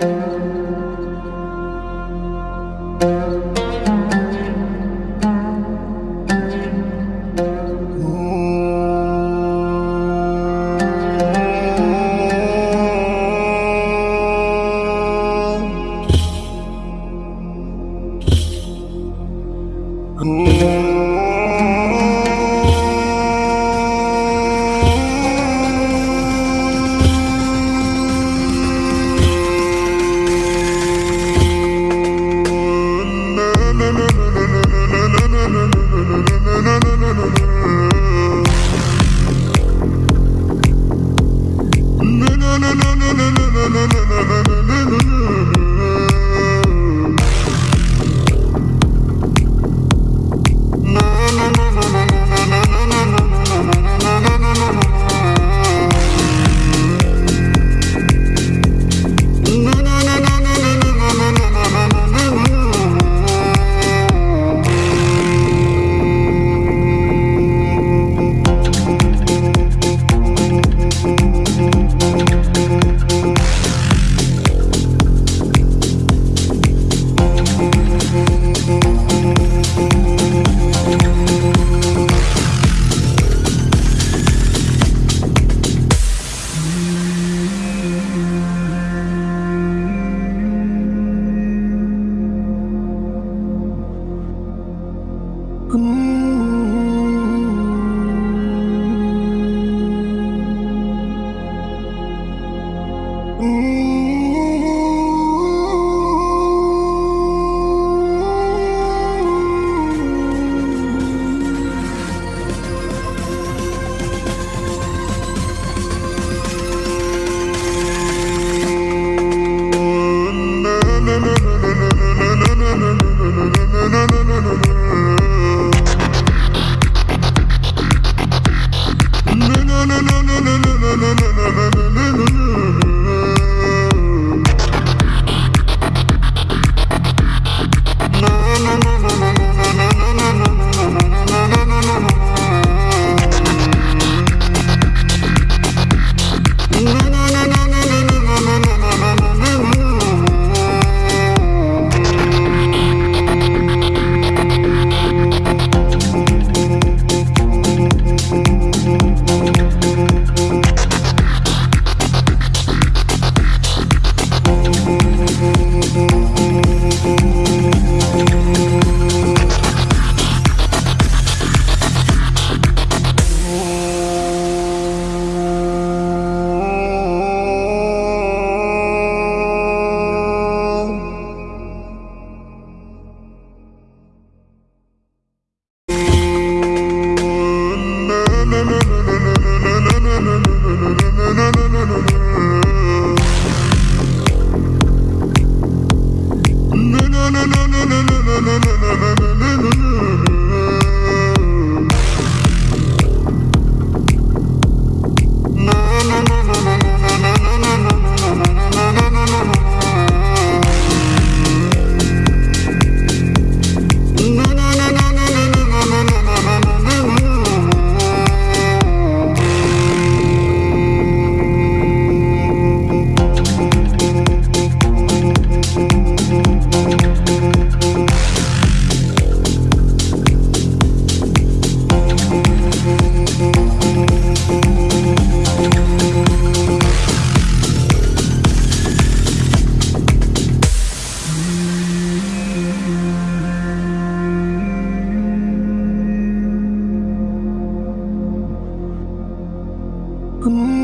Mm. welcome